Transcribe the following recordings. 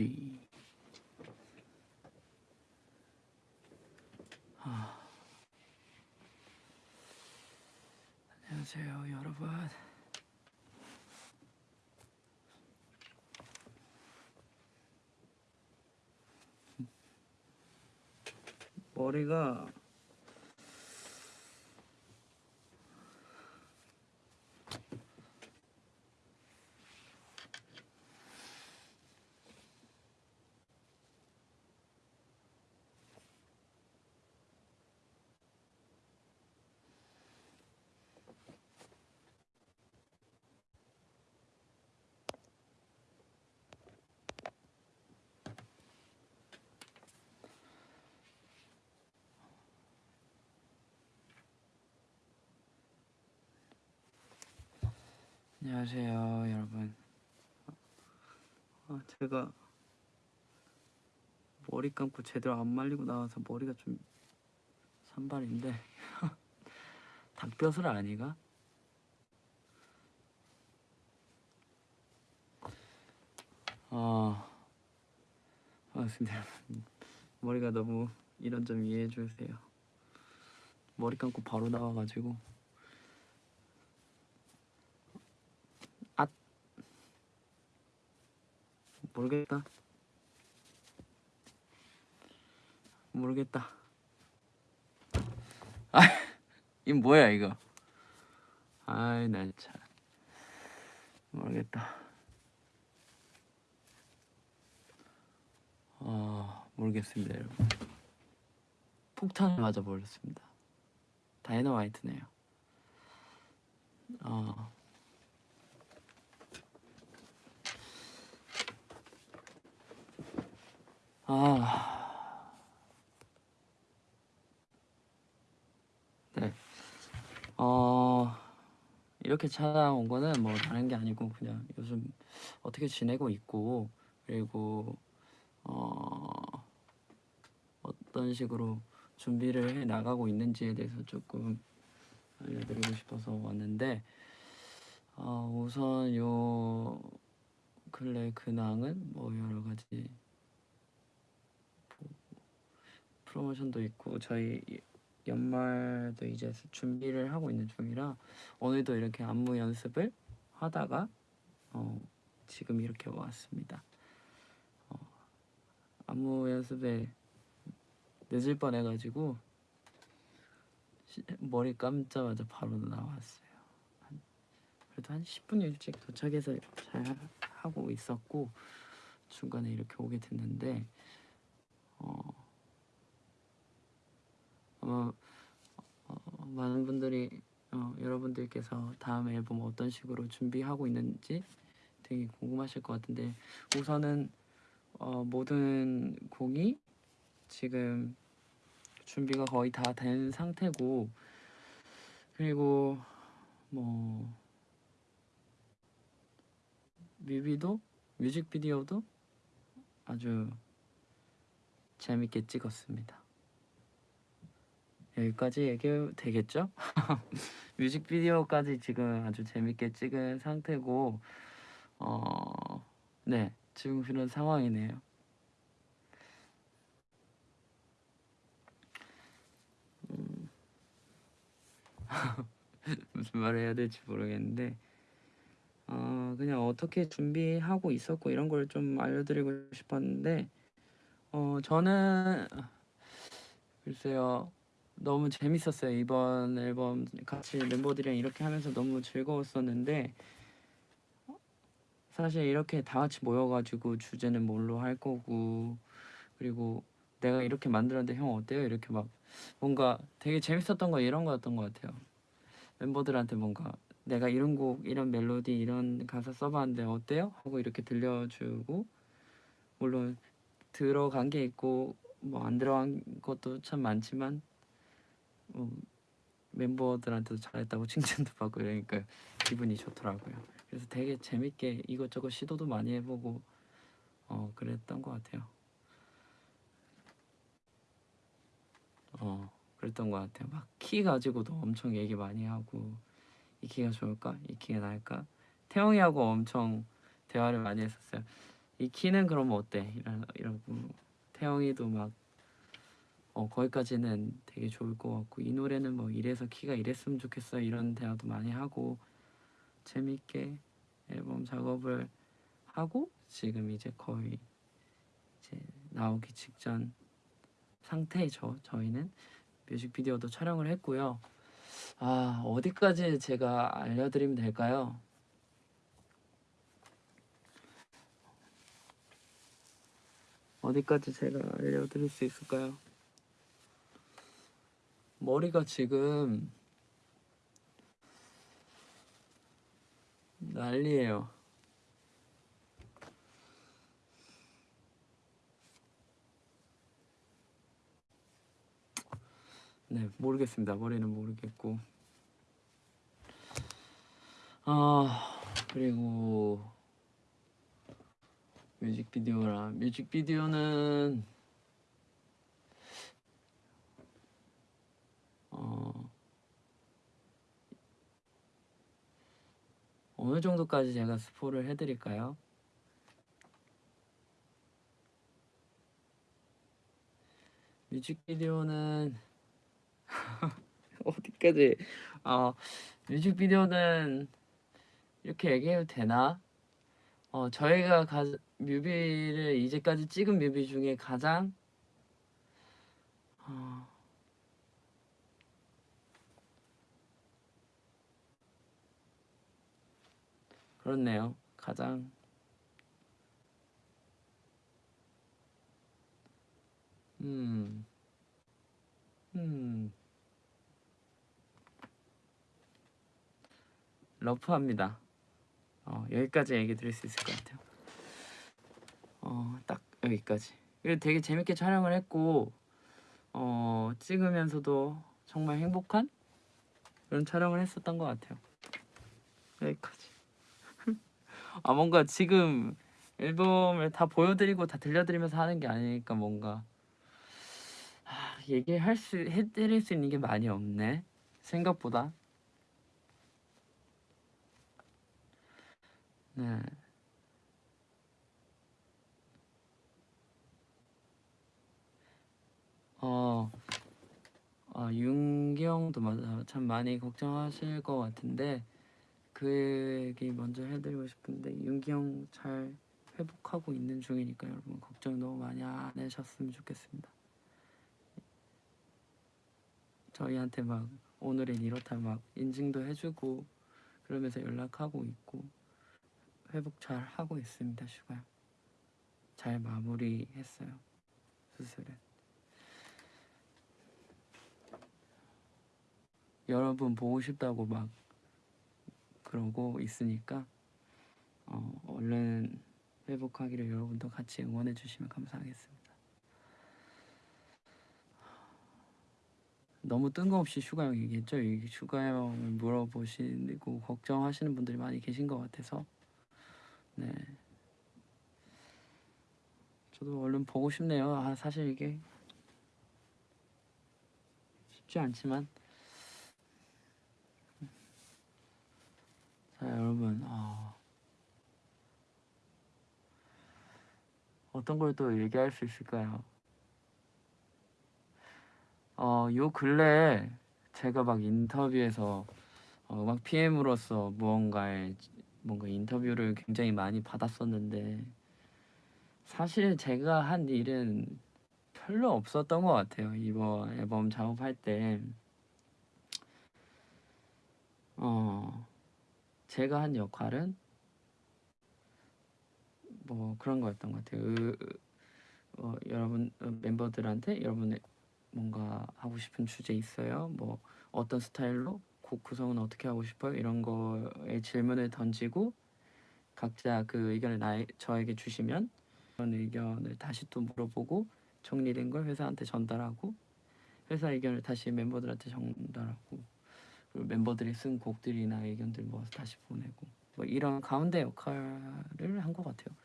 지 아. 안녕하세요 여러분 머리가 안녕하세요 여러분. 아, 제가 머리 감고 제대로 안 말리고 나와서 머리가 좀 산발인데 닭뼈슬 아니가? 아, 반갑습니다 여러분. 머리가 너무 이런 점 이해해 주세요. 머리 감고 바로 나와가지고 모르겠다. 모르겠다. 아, 이 뭐야 이거? 아이 난 참. 모르겠다. 어, 모르겠습니다 여러분. 폭탄을 맞아 버렸습니다. 다이너마이트네요. 어. 아. 네. 어, 이렇게 찾아온 거는 뭐 다른 게 아니고 그냥 요즘 어떻게 지내고 있고 그리고 어, 어떤 식으로 준비를 해 나가고 있는지에 대해서 조금 알려드리고 싶어서 왔는데 어, 우선 요 근래 근황은 뭐 여러 가지 프로모션도 있고 저희 연말도 이제 준비를 하고 있는 중이라 오늘도 이렇게 안무 연습을 하다가 어, 지금 이렇게 왔습니다. 어, 안무 연습에 늦을 뻔해가지고 머리 감자마자 바로 나왔어요. 한, 그래도 한 10분 일찍 도착해서 잘 하고 있었고 중간에 이렇게 오게 됐는데 어, 아마 어, 많은 분들이 어, 여러분들께서 다음 앨범 어떤 식으로 준비하고 있는지 되게 궁금하실 것 같은데 우선은 어, 모든 곡이 지금 준비가 거의 다 된 상태고 그리고 뭐 뮤비도 뮤직비디오도 아주 재밌게 찍었습니다. 여기까지 얘기 되겠죠? 뮤직비디오까지 지금 아주 재밌게 찍은 상태고 어... 네 지금 그런 상황이네요. 음... 무슨 말을 해야 될지 모르겠는데 어, 그냥 어떻게 준비하고 있었고 이런 걸 좀 알려드리고 싶었는데 어, 저는 글쎄요 너무 재밌었어요 이번 앨범 같이 멤버들이랑 이렇게 하면서 너무 즐거웠었는데 사실 이렇게 다 같이 모여가지고 주제는 뭘로 할 거고 그리고 내가 이렇게 만들었는데 형 어때요? 이렇게 막 뭔가 되게 재밌었던 거 이런 거였던 것 같아요 멤버들한테 뭔가 내가 이런 곡 이런 멜로디 이런 가사 써봤는데 어때요? 하고 이렇게 들려주고 물론 들어간 게 있고 뭐 안 들어간 것도 참 많지만 어, 멤버들한테도 잘했다고 칭찬도 받고 이러니까 기분이 좋더라고요. 그래서 되게 재밌게 이것저것 시도도 많이 해보고 어 그랬던 것 같아요. 어 그랬던 것 같아요. 막 키 가지고도 엄청 얘기 많이 하고 이 키가 좋을까? 이 키가 나을까? 태영이하고 엄청 대화를 많이 했었어요. 이 키는 그럼 어때? 이러, 이러고 태영이도 막 어, 거기까지는 되게 좋을 것 같고 이 노래는 뭐 이래서 키가 이랬으면 좋겠어 이런 대화도 많이 하고 재밌게 앨범 작업을 하고 지금 이제 거의 이제 나오기 직전 상태죠. 저희는 뮤직비디오도 촬영을 했고요. 아 어디까지 제가 알려드리면 될까요? 어디까지 제가 알려드릴 수 있을까요? 머리가 지금 난리예요. 네, 모르겠습니다. 머리는 모르겠고. 아, 그리고 뮤직비디오라 뮤직비디오는 어느 정도까지 제가 스포를 해드릴까요? 뮤직비디오는 어디까지 어 뮤직비디오는 이렇게 얘기해도 되나? 어 저희가 가, 뮤비를 이제까지 찍은 뮤비 중에 가장 어, 그렇네요. 가장 음, 음, 러프합니다. 어, 여기까지 얘기 드릴 수 있을 것 같아요. 어, 딱 여기까지. 그리고 되게 재밌게 촬영을 했고, 어, 찍으면서도 정말 행복한 그런 촬영을 했었던 것 같아요. 여기까지. 아, 뭔가 지금 앨범을 다 보여드리고 다 들려드리면서 하는 게 아니니까 뭔가 아, 얘기할 수, 해드릴 수 있는 게 많이 없네. 생각보다. 네. 어, 아, 윤기 형도 맞아. 참 많이 걱정하실 것 같은데 그 얘기 먼저 해드리고 싶은데 윤기 형 잘 회복하고 있는 중이니까 여러분 걱정 너무 많이 안 하셨으면 좋겠습니다. 저희한테 막 오늘은 이렇다 막 인증도 해주고 그러면서 연락하고 있고 회복 잘 하고 있습니다 슈가 형. 잘 마무리했어요 수술은. 여러분 보고 싶다고 막 그러고 있으니까 어, 얼른 회복하기를 여러분도 같이 응원해 주시면 감사하겠습니다. 너무 뜬금없이 슈가 형 얘기했죠. 이 슈가 형을 물어보시고 걱정하시는 분들이 많이 계신 것 같아서 네. 저도 얼른 보고 싶네요. 아, 사실 이게 쉽지 않지만 자 여러분 어, 어떤 걸 또 얘기할 수 있을까요? 어, 요 근래 제가 막 인터뷰에서 어, 음악 PM으로서 무언가의 뭔가 인터뷰를 굉장히 많이 받았었는데 사실 제가 한 일은 별로 없었던 것 같아요 이번 앨범 작업할 때 어, 제가 한 역할은 뭐 그런 거였던 것 같아요. 으, 어, 여러분 어, 멤버들한테 여러분의 뭔가 하고 싶은 주제 있어요? 뭐 어떤 스타일로 곡 구성은 어떻게 하고 싶어요? 이런 거에 질문을 던지고 각자 그 의견을 나 저에게 주시면 그런 의견을 다시 또 물어보고 정리된 걸 회사한테 전달하고 회사 의견을 다시 멤버들한테 전달하고 멤버들이 쓴 곡들이나 의견들 모아서 다시 보내고 뭐 이런 가운데 역할을 한 것 같아요.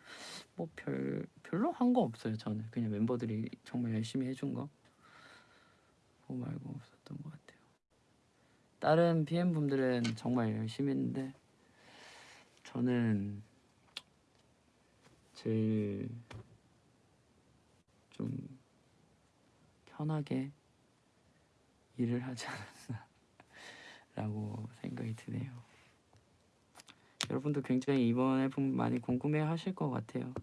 뭐 별 별로 한 거 없어요. 저는 그냥 멤버들이 정말 열심히 해준 거 그거 말고 없었던 것 같아요. 다른 PM 분들은 정말 열심히 했는데 저는 제일 좀 편하게 일을 하지 않았나 라고 생각이 드네요. 여러분도 굉장히 이번 앨범 많이 궁금해 하실 것 같아요.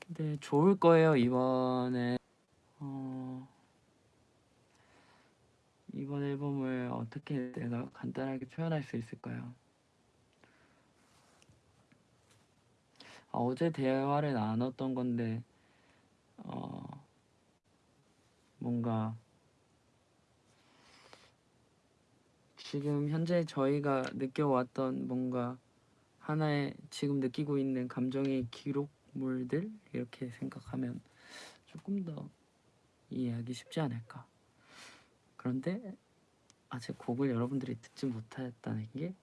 근데 좋을 거예요, 이번에. 어, 이번 앨범을 어떻게 내가 간단하게 표현할 수 있을까요? 아, 어제 대화를 나눴던 건데, 어, 뭔가 지금 현재 저희가 느껴왔던 뭔가 하나의 지금 느끼고 있는 감정의 기록물들 이렇게 생각하면 조금 더 이해하기 쉽지 않을까. 그런데 아직 곡을 여러분들이 듣지 못했다는 게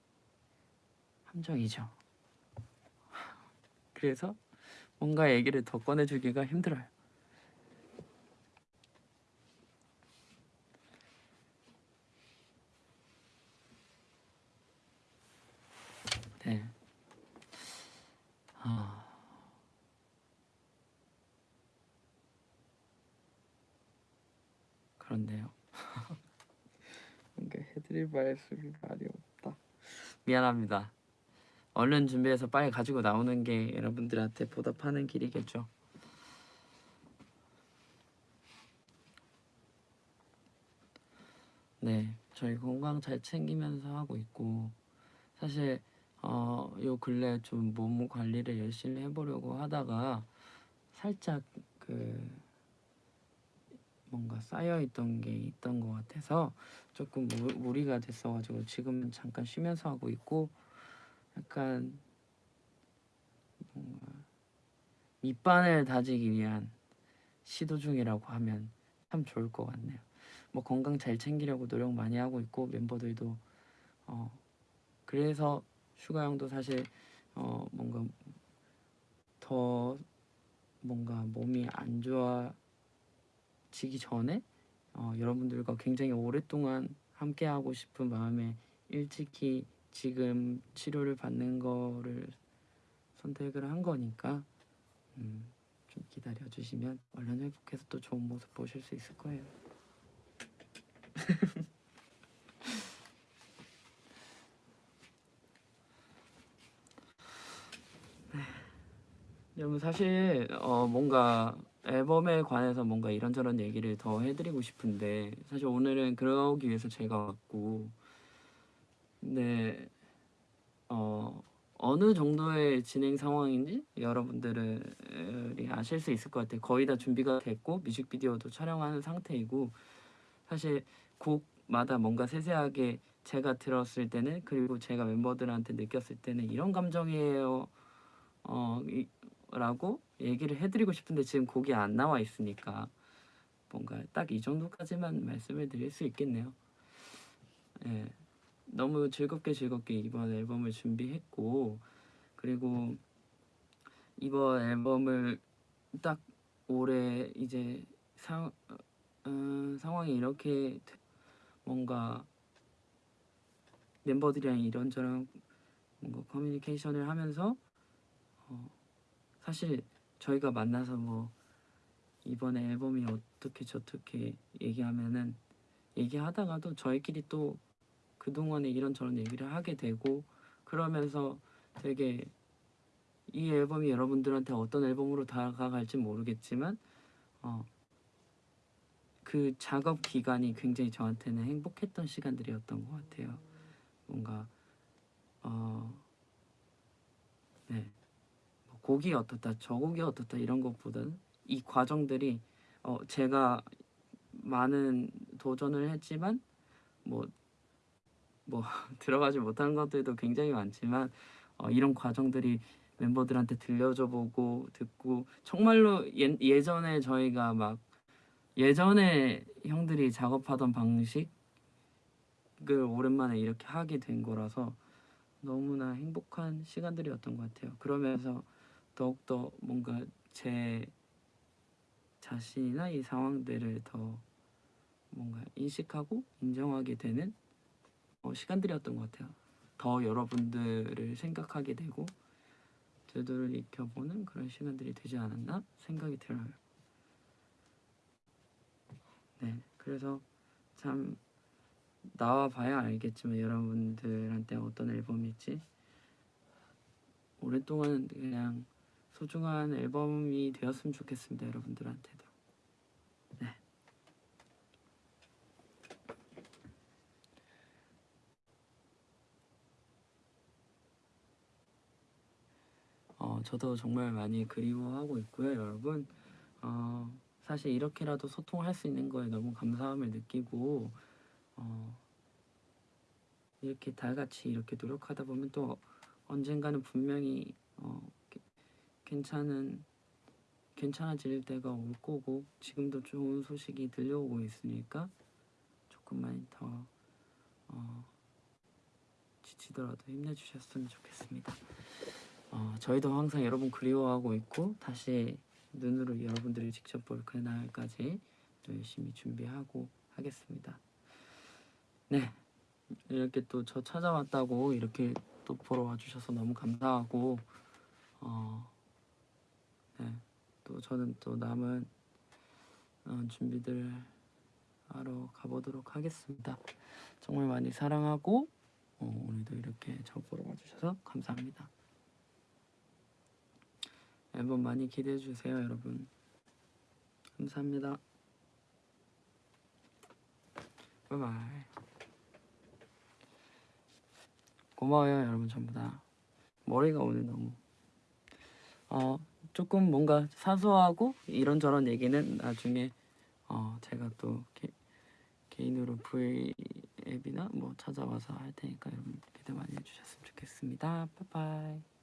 함정이죠. 그래서 뭔가 얘기를 더 꺼내주기가 힘들어요. 네. 아. 그런데요. 뭔가 해드릴 말씀이 많이 없다. 미안합니다. 얼른 준비해서 빨리 가지고 나오는 게 여러분들한테 보답하는 길이겠죠. 네, 저희 건강 잘 챙기면서 하고 있고 사실 어, 요 근래 좀 몸 관리를 열심히 해보려고 하다가 살짝 그 뭔가 쌓여있던 게 있던 것 같아서 조금 무, 무리가 됐어가지고 지금은 잠깐 쉬면서 하고 있고 약간 뭔가 밑반을 다지기 위한 시도 중이라고 하면 참 좋을 것 같네요. 뭐 건강 잘 챙기려고 노력 많이 하고 있고 멤버들도 어 그래서 슈가 형도 사실 어 뭔가 더 뭔가 몸이 안 좋아지기 전에 어 여러분들과 굉장히 오랫동안 함께 하고 싶은 마음에 일찍이 지금 치료를 받는 거를 선택을 한 거니까 음, 좀 기다려 주시면 얼른 회복해서 또 좋은 모습 보실 수 있을 거예요. 여러분 사실 어 뭔가 앨범에 관해서 뭔가 이런저런 얘기를 더 해드리고 싶은데 사실 오늘은 그러기 위해서 제가 왔고 네, 어, 어느 정도의 진행 상황인지 여러분들이 아실 수 있을 것 같아요. 거의 다 준비가 됐고 뮤직비디오도 촬영하는 상태이고 사실 곡마다 뭔가 세세하게 제가 들었을 때는 그리고 제가 멤버들한테 느꼈을 때는 이런 감정이에요. 어, 이, 라고 얘기를 해드리고 싶은데 지금 곡이 안 나와 있으니까 뭔가 딱 이 정도까지만 말씀을 드릴 수 있겠네요. 예. 너무 즐겁게 즐겁게 이번 앨범을 준비했고 그리고 이번 앨범을 딱 올해 이제 상 어, 상황이 이렇게 뭔가 멤버들이랑 이런저런 뭔가 커뮤니케이션을 하면서 어, 사실 저희가 만나서 뭐 이번에 앨범이 어떻게 저떻게 얘기하면은 얘기하다가도 저희끼리 또 그동안에 이런저런 얘기를 하게 되고 그러면서 되게 이 앨범이 여러분들한테 어떤 앨범으로 다가갈지 모르겠지만 어, 그 작업 기간이 굉장히 저한테는 행복했던 시간들이었던 것 같아요. 뭔가 어, 네. 뭐 곡이 어떻다, 저 곡이 어떻다 이런 것보다는 이 과정들이 어, 제가 많은 도전을 했지만 뭐뭐 들어가지 못한 것들도 굉장히 많지만 어, 이런 과정들이 멤버들한테 들려줘 보고 듣고 정말로 예, 예전에 저희가 막 예전에 형들이 작업하던 방식을 오랜만에 이렇게 하게 된 거라서 너무나 행복한 시간들이었던 것 같아요. 그러면서 더욱더 뭔가 제 자신이나 이 상황들을 더 뭔가 인식하고 인정하게 되는 어, 시간들이었던 것 같아요. 더 여러분들을 생각하게 되고 되돌이켜보는 그런 시간들이 되지 않았나 생각이 들어요. 네, 그래서 참 나와 봐야 알겠지만 여러분들한테 어떤 앨범일지 오랫동안 그냥 소중한 앨범이 되었으면 좋겠습니다 여러분들한테도 네. 어, 저도 정말 많이 그리워하고 있고요 여러분 어, 사실 이렇게라도 소통할 수 있는 거에 너무 감사함을 느끼고 어, 이렇게 다 같이 이렇게 노력하다 보면 또 언젠가는 분명히 어, 게- 괜찮은 괜찮아질 때가 올 거고 지금도 좋은 소식이 들려오고 있으니까 조금만 더 어, 지치더라도 힘내주셨으면 좋겠습니다. 어, 저희도 항상 여러분 그리워하고 있고 다시 눈으로 여러분들이 직접 볼 그날까지 또 열심히 준비하고 하겠습니다. 네, 이렇게 또 저 찾아왔다고 이렇게 또 보러 와주셔서 너무 감사하고 어, 네, 또 저는 또 남은 어, 준비들 하러 가보도록 하겠습니다. 정말 많이 사랑하고 어, 오늘도 이렇게 저 보러 와주셔서 감사합니다. 앨범 많이 기대해 주세요, 여러분. 감사합니다. 바이바이. 고마워요, 여러분 전부 다. 머리가 오늘 너무 어 조금 뭔가 사소하고 이런저런 얘기는 나중에 어 제가 또 개, 개인으로 V 앱이나 뭐 찾아와서 할 테니까 여러분 기대 많이 해주셨으면 좋겠습니다. 바이바이.